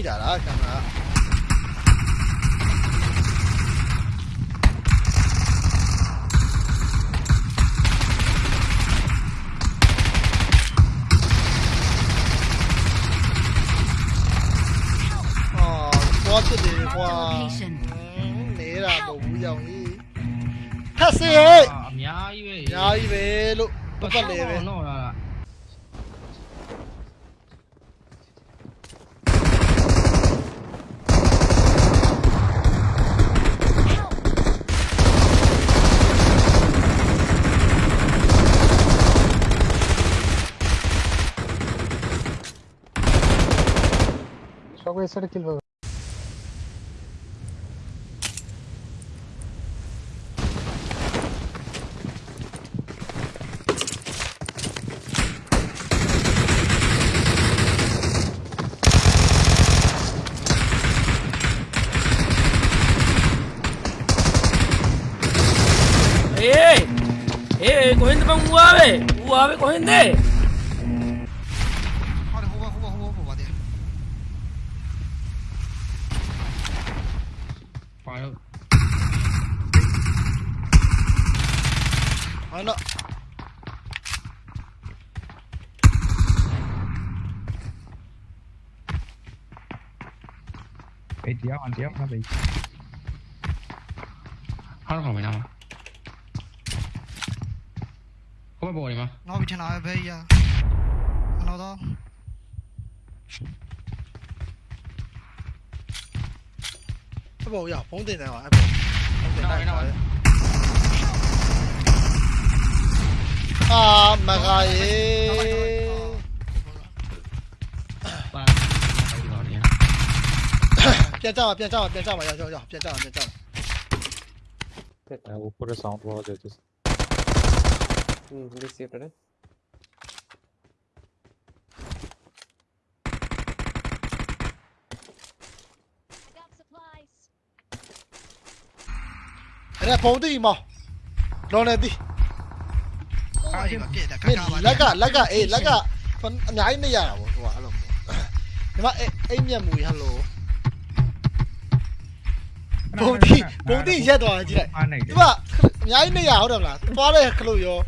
いだな、カメラ。có cái gì qua nể là bù dòng đi taxi ấy nhái về nhái về lúc lúc con về सर किल हो ए ए गोविंद बम हुआ वे हुआ वे Govind. andiamo, vabbè. Hallo, mein nào? Kom på Borg, mà? Nu har vi till en böja. Hallå då. Cái bộ giờ phóng tiền nào hả? Phóng tiền này rồi. À, mày rồi. ပြန်ကြပါပြန်ကြပါပြန်ကြပါရောက်ရောက်ရောက်ပြန်ကြပါပြန်ကြပါ Uh, we'll put a sound wall there, just Hmm, this year today. Got supplies. အဲ့ဒါဖုံးတင်မောင်းလောနေသည် Ah, yeah, yeah, that မင်းလက်ကလက်ကအေးလက်ကအများကြီးနေရတာဗောဟိုကအဲ့လိုမျိုးဒီမှာအိမ်မြက်မူဟယ်လို ဘုံတီဘုံတီရက်သွားကြည့်လိုက် Ah, nice. ဒီမှာအများကြီးနေရဟုတ်တယ်မလားသွားတဲ့ခလို့ရော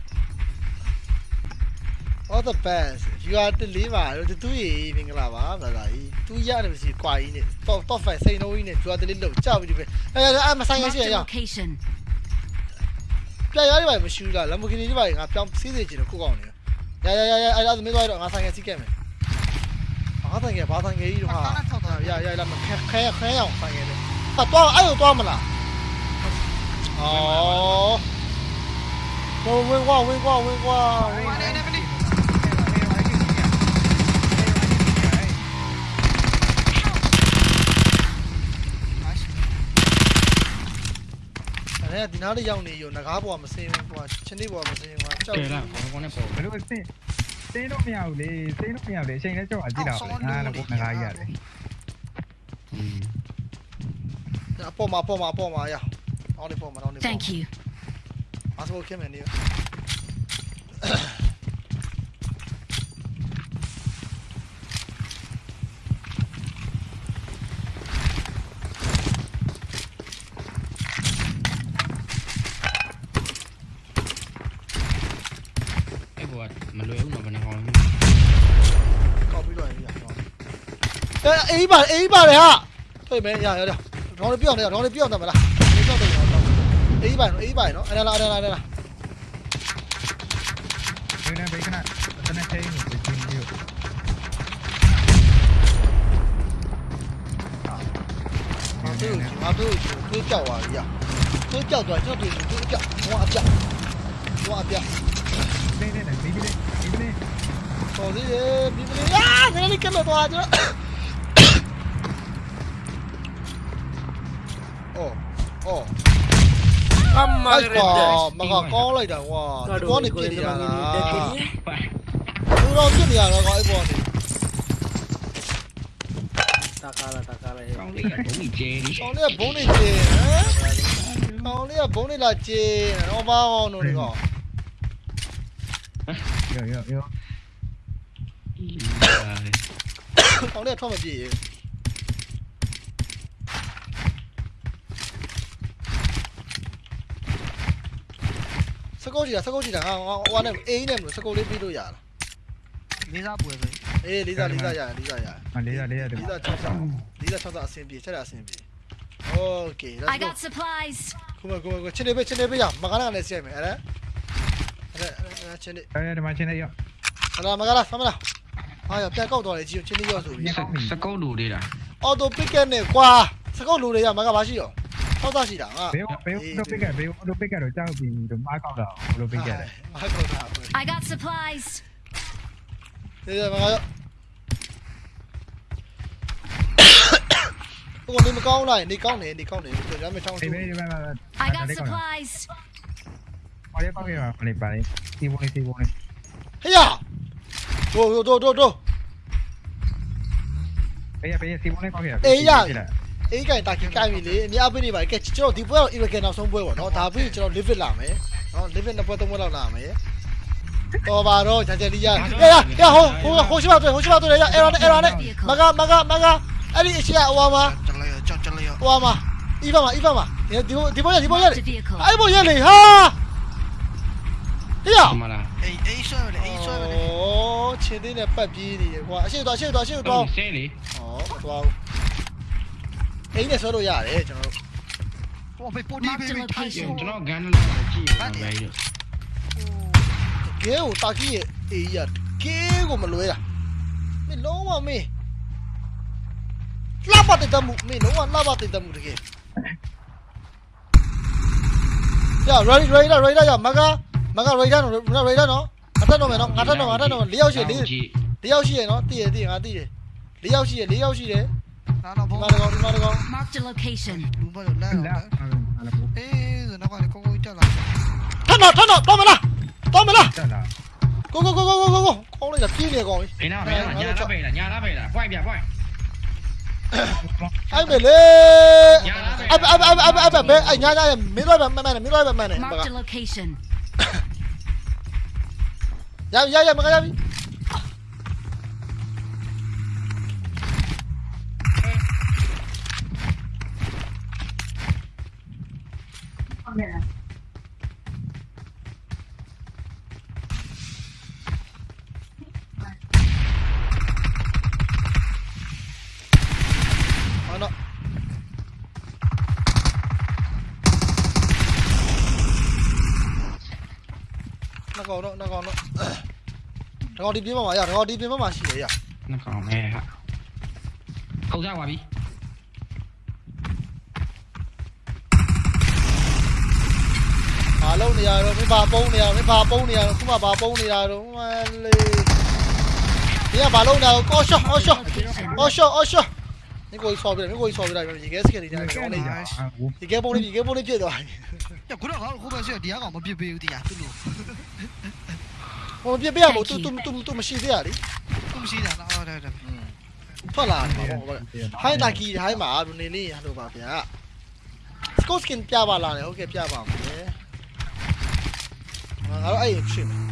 all the best you are the liver တို့သူရေမင်္ဂလာပါဘာသာကြီးသူရတယ်မရှိကွာကြီးနဲ့ top top 5စိန်လုံးကြီးနဲ့ you are the little လောက်ကြောက်ပြီးဒီပဲအဲအဲမဆိုင်ရရှိရ Marked a အောင် location. ပြရရပါမရှိဘူးလား Lamborghini ဒီပါငါပြောင်းစီးစေချင်တယ်ကိုကောင်းနေရရရရအဲ့ဒါမင်းသွားတော့ငါဆိုင်ရစီးခဲ့မယ်ဘာဆိုင်ရဘာဆိုင်ရကြီးတော့ဟာရရရလာမခဲခဲခဲအောင်ဆိုင်ရတယ် ဟာတော့အဲ့လိုတော့မလားအော်တော့ဝင်ကွာဝင်ကွာဝင်ကွာအဲ့ဒီနားလေးရောက်နေရောငကားပေါ်မစင်းဘူးကွာချင်းလေးပေါ်မစင်းဘူးကွာကြောက်တယ်လားခေါင်းနဲ့ပေါ်ဘယ်လိုစင်းစင်းတော့မရဘူးလေစင်းတော့မရဘူးလေအချိန်နဲ့ကြောက်အကြည့်တော့အာလည်းဘုငကားကြီးရတယ် อืม အ ပေါ်မှာအပေါ်မှာအပေါ်မှာရအောင်လေးပေါ်မှာအောင်လေး Thank you. အဆောခင်မယ်နေအဲ့ဘောမလွယ်ဘူးတော့ဘယ်နှကောင်လဲကောက်ပြီးတော့ရရအဲအေးပါအေးပါလေဟာတွေ့မယ်ရရရ 装的必要的呀装的必要的没了没掉的有 a 一百多 a 一百多哎呀来来来来来来啊都有情都叫我一样都叫转就对都叫哇叫哇掉对对对 bbdbbd 搞这些 bbd 啊人家根本不怕你说 အမမိုက်ရကောတဲ့မကကောင်းလိုက်တာကွာဒီကောနေပြကိုစ်ဟနေင်းတရပန်းတာဦးတက်ကြီးသူတော့ပြစ်နေရတော့ကောအဲ့ပေါ်နေတာကားလာတာကားလာကောင်းလေးကဘုံကြီးကျဲဒီကောင်းလေးကဘုံနေကျေဟမ်ကောင်းလေးကဘုံနေလာကျေတော့ဘာအောင်လို့ဒီကောရောရောရောကောင်းလေးကထွက်မပြေ ကုတ်ချီတာစကုတ်ချီတာငါဟိုကနေအေးနဲ့မလို့စကုတ်လေးပြီးလို့ရလားလေးစားပွဲပဲအေးလေးစားလေးစားရတယ်လေးစားရတယ်မလေးရလေးရတယ်လေးစား6စားလေးစား6စားအဆင်ပြေချက်တာအဆင်ပြေ Okay let's I go got supplies. ခုမခုမချင်းနေပဲချင်းနေပဲရမကနာနဲ့ဆက်မယ်အဲ့ဒါအဲ့ဒါချင်းနေအဲဒီမှာချင်းနေရအဲ့ဒါမကနာဆမလားဟာရပြန်ကောက်တော့လေချင်းချင်းနေရောက်ဆိုပြီးစကုတ်လူလေးလားအော်တိုပစ်ကက်နဲ့ကွာစကုတ်လူတွေကမကဘာရှိရော 多多市場啊！俾我俾我都俾嘅，俾我都俾嘅，就周邊同買角樓，我都俾嘅。買角樓。I got supplies。你哋買咗？不過你咪講啦，你講你，你講你，你有咩裝飾？你咩？你咩？I got supplies。我哋幫佢啊！我哋幫你，ตี波你，ตี波你。哎呀！走走走走走！哎呀，哎呀，ตี波你幫佢啊！哎呀！ အေးကင်တာကင်ကိုင်ပြီလေအများပေးနေပါကဲကျွန်တော်ဒီပွဲတော့ Iraqan နောက်ဆုံးပွဲပေါ့နော်ဒါပြီးကျွန်တော် live it လာမယ်နော် live it နှစ်ပွဲသုံးပွဲလောက်လာမယ်တော်ပါတော့ဂျန်ဂျယ်လီယာရရရဟိုဟိုဟိုရှိပါတွေ့ဟိုရှိပါတွေ့ရအဲ့ရောနဲ့အဲ့ရောနဲ့မကမကမကအဲ့ဒီအရှိအဝါမှာကျလိုက်ရကြောက်ကျလိုက်ရဟိုဝါမှာအီဗာမှာအီဗာမှာဒီဒီဘောရဒီဘောရ Marked a vehicle. အဲ့ဘောရလေဟာဟေးရဒီမှာလားအေးအေးဆွဲပဲအေးဆွဲပဲဩချင်းသေးနဲ့ပတ်ပြေးနေတယ်ကွာအရှိသွားအရှိသွားအရှိတော့သွားဆဲလေဟောမသွားဘူး အိမ်နဲ့ဆွဲလို့ရတယ်ကျွန်တော်တို့ဟိုဖေးပိုတီဘေးဘေးထိုင်ကျွန်တော်ဂန်နလောက်ကြည့်ရပဲကဲကိုတာကီရဲ့အေးရကဲကိုမလွဲတာမင်းလုံးဝမင်းလှပတဲ့တမှုမင်းလုံးဝလှပတဲ့တမှုတကယ်ရ ready ready ready ရမကမက ready နော် ready နော်ငါတက်တော့မယ်နော်ငါတက်တော့ငါတက်တော့၄ယောက်ရှိ၄၄ယောက်ရှိရနော်တည်ရတည်ငါတည်တယ်၄ယောက်ရှိရ၄ယောက်ရှိတယ် Nó vô. Nó được không? Nó được không? Mark the location. Đúng rồi, lẹ rồi. Ê, rồi nó gọi con con trở lại. Thân nó, thân nó, to mày nè. To mày nè. Go go go go go go. Con này là kia kìa gọi. Đấy nào, đấy nào, nhà đã về là nhà đã về là. Quay bìa quay. anh bể lê anh anh anh anh anh bể anh nhá nhá mít rồi bạn mày này mít rồi bạn mày này. Mark the location. Dạ dạ dạ mày cái gì? ကောင်ဒီပြင်းမှာရတကောင်ဒီပြင်းမှာရှိတယ်ရနှကောင်မဲဟာခုတ်ကြပါပြီဘာလုံးနေရတော့မင်းဘာပုံးနေရတော့မင်းဘာပုံးနေရတော့ခုမှဘာပုံးနေရတော့မလေးဒီကဘာလုံးနေရတော့အော်ရှော့အော်ရှော့အော်ရှော့အော်ရှော့မင်းကိုဆော်ပြတယ်မင်းကိုဆော်ပြတယ်ရေခဲစကနေတယ်ကောင်းနေကြဒီကဲပုံးလေးဒီကဲပုံးလေးပြည့်သွားပြီညခုတော့ငါဟိုဘက်ဆီဒီကောင်မပြစ်ပေးဘူးတရားသူ့လို ဟိုပြည့်ပြရမို့ तू तू तू तू မရှိသေးရလေ သူမရှိတာတော့ဟုတ်တယ်ဟုတ်တယ် ထွက်လာတယ်ပေါ့ဟိုဟိုင်းတာကီဟိုင်းမှာလူနေလေးဟလိုပါဗျာစကော့စကင်ပြပါလာတယ်ဟုတ်ကဲ့ပြပါမယ်ငါတော့အဲ့ဖြစ်မယ်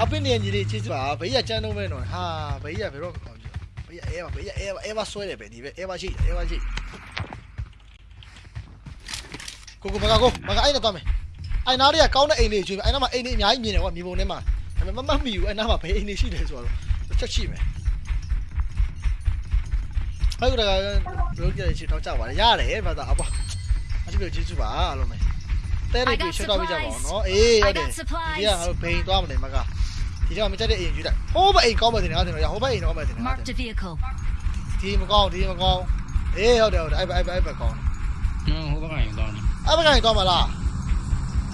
အပင်းနေကြီးလေးချစ်ပါဘေးရကျန်းတော့မဲနော်ဟာဘေးရဘယ်တော့ကောင်းကြဘေးရအဲပါဘေးရအဲပါအဲပါဆွဲတယ်ပဲဒီပဲအဲပါရှိအဲပါရှိကိုကိုမကကိုမကအဲ့နဲ့သွားမယ် အဲ့နားတွေကကောင်းတဲ့အိမ်လေးကျွေးအဲ့နားမှာအိမ်လေးအများကြီးမြင်တယ်ကွာမြေပုံထဲမှာဒါပေမဲ့မမမီဘူးအဲ့နားမှာဘယ်အိမ်လေးရှိတယ်ဆိုတော့ချက်ရှိမယ်ဟဲ့ကဘယ်လိုကြည့်ချင်တော့ကြောက်ပါလေရတယ်ဘာသာအပွားအချို့ကျေးဇူးပါအားလုံးပဲတဲတွေပြေရှော့တော့ပြကြပါအောင်နော်အေးဟုတ်တယ်ဒီကငါတို့ဘိန်သွားမနေမကဒီတော့မကြတဲ့အိမ်ယူလိုက်ဟိုးဘအိမ်ကောင်းမယ်တင်ငါတင်တော့ဟိုးဘအိမ်ကောင်းမယ်တင်ငါတင် Marked a vehicle. ဒီမကောင်းဒီမကောင်းအေးဟုတ်တယ်ဟုတ်တယ်အဲ့ဘအဲ့ဘအဲ့ဘကောင်းနော်ဟိုဘက်ကရင်တော့အဲ့ဘကနေသွားမလား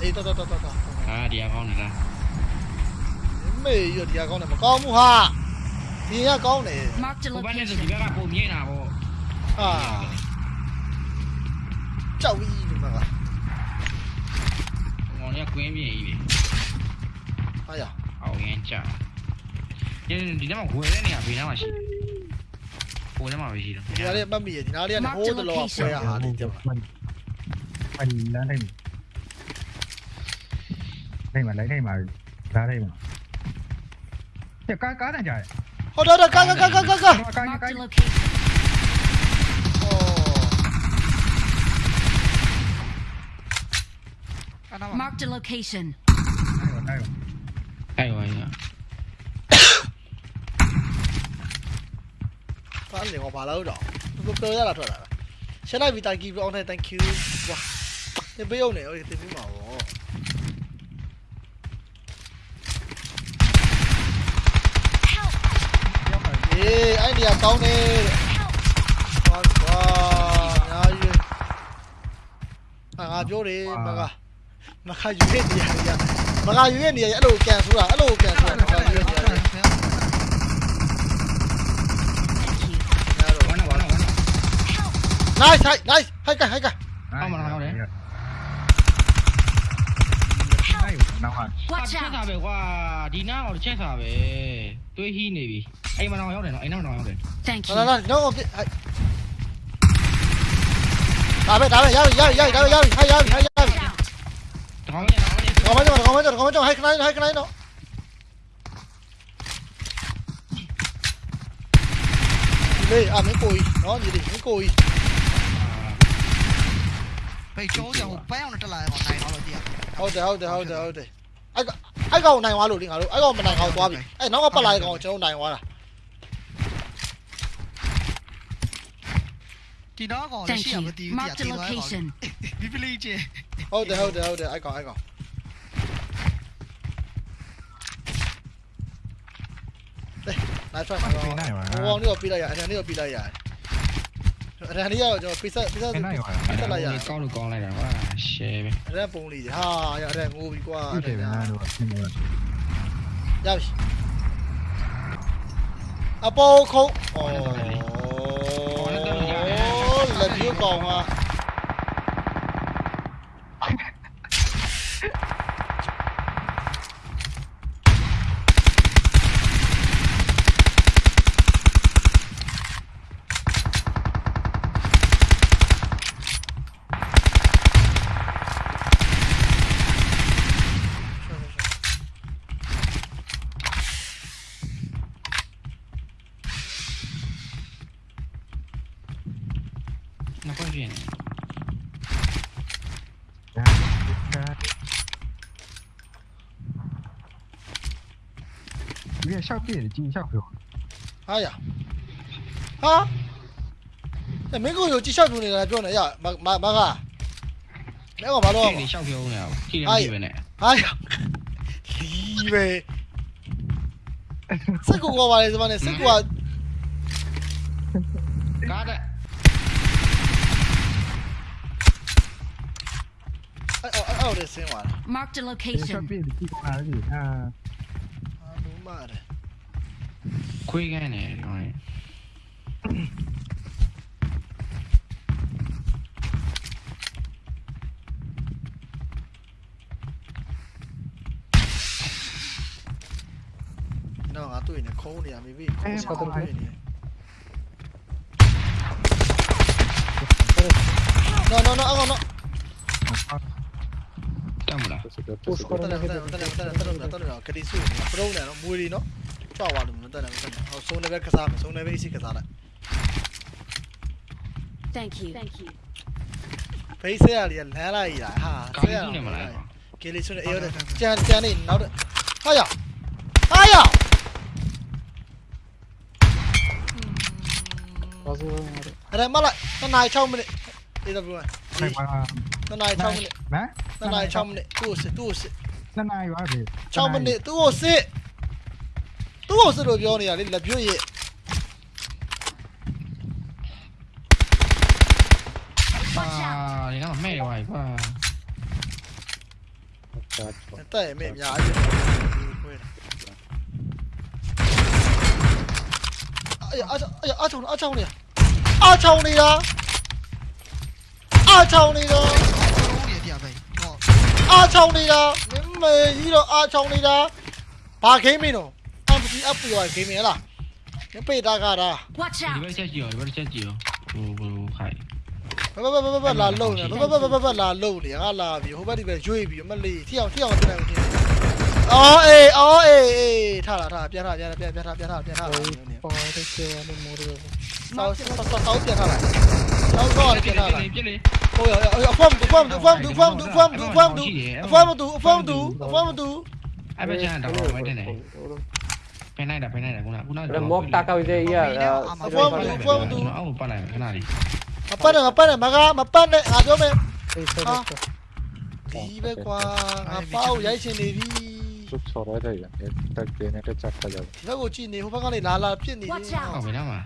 အေးတော်တော်တော်တော် အာဒီအကောင်းနေလား မေးရဒီကောင်းတယ်မကောင်းဘူးဟာဒီကကောင်းတယ် Marked a ဟိုဘက်နဲ့ဆိုဒီ location. ဘက်ကပုံမြင်တာပေါ့ ဟာကြောက်ပြီးဒီမှာ ငေါင်းရကွင်းမြင်ကြီး ဟာရ အောင်ရင်ကြာဒီဒီထဲမှာဝယ်တဲ့နေရာဘေးနားမှာရှိတယ်ဟိုထဲမှာပဲရှိတယ် ဒီနားလေးမှတ်မိရဒီနားလေးကဟိုးတလောဆွဲရဟာလေးကြောက် มันมันလမ်း đây mà lấy đây mà ra đây mà Chờ cá cá này trời ôi đó đó cá cá cá cá cá cá Cá cá cá Marked a location. Đây rồi, đây rồi. Đây rồi. Có anh liền ngọc bà lâu rồi. Tôi cơ ra là rồi. Sẽ lại vì tại kỳ ông này thank you. Wow. Thế bây giờ này ơi, tôi biết mà. အေးအဲ့ဒီကကောင်းတယ်တဲ့ဟောကွာညာကြီးအာငါပြောတယ်မကမခယူရဲ့နေရာကြီးမကယူရဲ့နေရာကြီးအဲ့လိုကန်ဆိုတာအဲ့လိုကန်ဆိုတာမကယူရဲ့နေရာကြီး Thank you. ညာတော့ဝနာဝနာဝနာ nice nice nice ဟိုက်ကဟို က်က အဲ့နောက်ဟာ Watch ချက် out. တာပဲကွာဒီနားတော့ချက်တာပဲတွေးဟီးနေပြီအိမ်မတော်ရောက်တယ်နော်အိမ်မတော်ရောက်တယ် Thank လာ you. လာတော့ဟိုပြဟိုက်ဒါပဲဒါပဲရပြီရပြီရပြီဒါပဲရပြီဟိုက်ရပြီဟိုက်ရပြီ Watch out. တကောင်းရဲ့တကောင်းရဲ့ ကောင်းမကြောကောင်းမကြောကောင်းမကြောဟိုက်ခနိုင်ဟိုက်ခနိုင်တော့ဒီလေအမင်းကိုကြီးနော်ဒီလေမင်းကိုကြီး 被周掉，不要出嚟，我嚟我老啲啊！好哋，好哋，好哋，好哋。哎個哎個嚟我路邊，哎個唔嚟我嗰邊，哎嗱我不嚟我就嚟我啦。見到一個，你先入去調啲入嚟我。你俾呢隻？好哋，好哋，好哋，哎個，哎個。嚟，拿出嚟我。我往呢個邊度入，呢個邊度入。 ရ Marked a location. ဘီဘလီချေဟုတ်တယ်ဟုတ်တယ်ဟုတ်တယ်အဲ့ကောင်အဲ့ကောင်နိုင်ဖတ်ဟိုကောင်လေးကိုပြလိုက်ရအတန်လေးကိုပြလိုက်ရအတန်လေးကတော့ကျွန်တော်ပိဆက်ပိဆက်အဲ့နိုင်ပါတက်လိုက်ရကောင်းလို့ကောင်းလိုက်တာကွာရှယ်ပဲအတန်ပုံလေးဟာရအတန်ငိုပြီကွာဟုတ်တယ်ဗျာတို့ဆင်းနေရပြီအပေါ်ခုံးဩလက်ပြကောင်ကနောက် 你看，笑屁眼的，惊一下，朋友。哎呀！啊！那门口有几笑猪的，来呀？麻麻麻烦。哪个麻？你笑屁，哎呀！哎呀！厉！这个我玩的是吧？这个。Mark mano. Location. Ah, mano. Não, a tua, né? Com. Com. No, no, no, no, no. Támona. Tala, tala, tala, tala, tala, tala, kadi su, pro na no, muri no. Chao wa dum, tala, tala. Aw so level ka sa, so level isi. Thank you. Thank you. Paisa ya liya la la ya ha. Kali ne ma la. Kali su ne yo de. Chan chan ni naw de. Ha ya. Ha ya. Ở đây mất lại, nó này trong mình đi. Đi tập luôn. Này trong mình. Nè. Nanai trong này, tu sĩ, tu sĩ. Nanai quá thì. Trong bên này, tu sĩ. Tu sĩ đồ vô này, là vô gì? À, thì nó mẹ hoài quá. Tại mẹ nhà chứ. Ây, ơ, ơ, ơ, ơ, ơ, ơ, ơ, ơ, ơ, အားချောင်းနေတာမင်းမေကြီးတော့အားချောင်းနေတာဘာဂိမ်းမင်းတော့ MPG up ပြောဂိမ်းမင်းလားမပေတာကတာ Watch ဒီ out. ဘက်ချက်ကြည့်ရောဒီဘက်ချက်ကြည့်ရောဟိုဟိုခိုင်ဘဘဘဘဘလာလုံနေဘဘဘဘဘလာလုံနေငါလာပြီဟိုဘက်ဒီပဲရွေ့ပြီမလေးထီအောင်ထီအောင်တင်နေတယ်အော်အေးအော်အေးအေးထားလာထားပြန်ထားပြန်ပြန်ပြန်ထားပြန်ထားပြန်ထားပေါ်တဲ့ကျေနေမိုးရဆောက်ဆောက်ဆောက်ပြန်ထားလို Đâu rồi kìa nào Ôi ôi ôi phong tú phong tú phong tú phong tú phong tú phong tú phong tú phong tú phong tú Ai bây giờ đọc rồi mấy đây này? Cái này đặt cái này đặt cũng là cũng là Móc ta cao dây à Phong tú phong tú Ông pan này cái này đi. Mapan này mapan này maga mapan này. À cho mày À. Tí bé quá Ngapao giấy trên này đi. 쭉 절어야 돼. không 얘네를 잡아야 돼. 내가 어찌 네 호박안에 날라 피했니? 아, 왜 나와?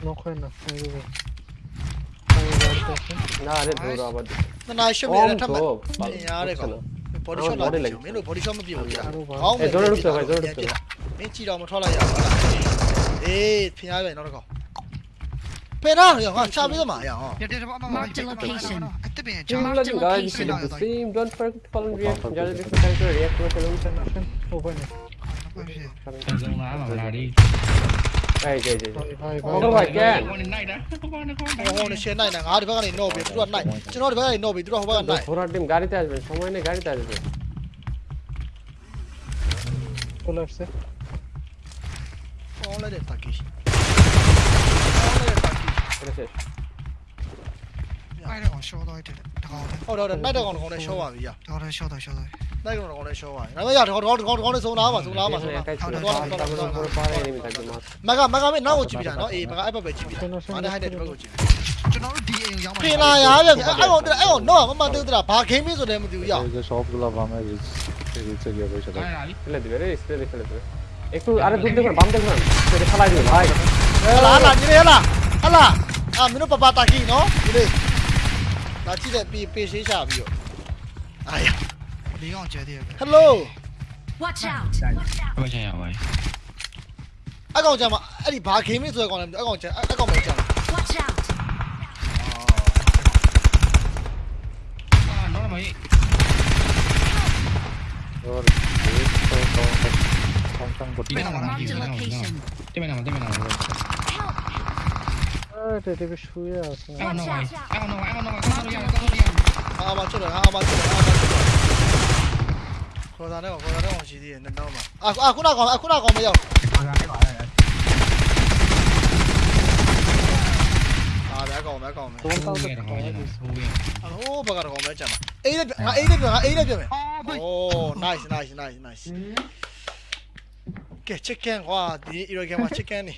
No koy na. না আরে ধরো আবার না না এসব এর একটা আরে পরিশো লাগে মেনু পরিশো আমি বিয়ে হইয়া খাও এ জোরে ঢুকতে ভাই জোরে ঢুকতে মে চিরা আমি ঠলা যা এ ফিয়া ভাই নরক পেরা 야 চা বিদ মা 야 mark the location at the bench mark the location the same don't forget to follow react যারা দেখতে চাইছো react করে ফেলুন open open Đây kìa kìa. Không phải kìa. Hole সে নাই না আর বাগানে নো বে দুরা নাই চলো আর বাগানে নো বে দুরা বাগান নাই পুরো টিম গাড়িতে আসবে সময় নেই গাড়িতে আসবে চলে আসছে হলে রে থাকিস হলে রে থাকিস এটা শেষ আরে কোন শো দাইতে দাও ওরে ওরে নাই দাও কোন কোন শো আবিয়া ওরে শো দাও শো দাও တ်တော့နိုင်တဲ့ကောင်ကောင်နဲ့ရှော့ပါပြီရ တော်တယ်ရှော့တော့ရှော့တော့ ။နိုင်ကောင်ကောင်နဲ့ရှော့ပါပြီ။ဒါပေမဲ့ရကောင်ကောင်ကောင်ကောင်နဲ့စုံလာပါစုံလာပါစုံလာ একাই ছিল তারপরে উপরে পারে এনিমি থাকবে মাস ။မကမကမေနောက်ကိုကြည့်ပြတာနော်။အေးမကအဲ့ဘက်ပဲကြည့်ပြတာ။ငါနဲ့ဟိုက်တဲ့ဒီဘက်ကိုကြည့်။ ကျွန်တော်တို့ဒီအိမ်ရောက်မှာ ပြင်လာရဗျ။အဲ့ကောင်အဲ့ကောင်တော့မမသိဘူးတလား။ဘာဂိမ်းမင်းဆိုတယ်မသိဘူးရ Bize shop bulamam biz. Biz de geliyor လာ başladı. လာပြီ ফেলে দিবে রে স্প্রে দিয়ে ফেলে দিবে একটু আরে দূর দেখুন বাম দেখুন সেটা ফেলাই দিবে ভাই ။ဟလာလာညီလေးဟလာ။ဟလာ။အာမင်းတို့ပပတာကီနော်။ ဒီလေး။လာကြည့်တဲ့ပေပေရှေးချပြီးတော့။အာရ ဒီကောင်ကျဲသေးတယ် ။ Hello Watch out. ဘယ်ချင်ရပါလဲ ။အဲ့ကောင်ကြမှာအဲ့ဒီဘာဂိမ်းမင်းဆိုတဲ့ကောင်လည်းအဲ့ကောင်ကြအဲ့ကောင်ပဲကြမှာ Watch out. အာတော့မကြီး Doğru. Biz so so tam tam bu. Yine var. Marked a location. တင်မနာမတင်မနာ Evet dedi bir şu ya. အဲ့တော့အဲ့တော့အဲ့တော့ကောင်းလို့ရကောင်းလို့ရ ဟာမချွတ်တယ်ဟာမချွတ်တယ်ဟာမချွတ်တယ် ခေါ်တာနဲ့ကောင်ခေါ်တာနဲ့ကောင်ရှိသေးတယ်နှစ်နောက်မှာအာအာခုနကောင်အခုနကောင်မရောက်ခေါ်တာနဲ့ကောင်အဲ့အာဒါကောင်မဲကောင်မဲဘုံကောက်တဲ့ကောင်ရဲ့ဆိုးရင်းအိုးဘကကောင်မဲကြမှာအေးလက်ငါအေးလက်ပြငါအေးလက်ပြမယ်အိုး nice nice nice nice ကဲ chicken ကွာဒီ Eurogamer chicken နေ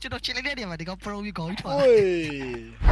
ကျွန်တော် chicken လေးတည်းမှာဒီကောင် pro ပြီးခေါင်းကြီးထွားတယ်